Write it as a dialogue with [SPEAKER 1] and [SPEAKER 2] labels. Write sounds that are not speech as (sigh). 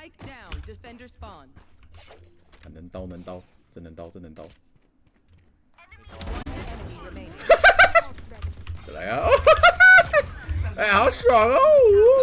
[SPEAKER 1] Spike down. Defender spawn.
[SPEAKER 2] 看能刀能刀，真能刀真能刀，(laughs) (laughs)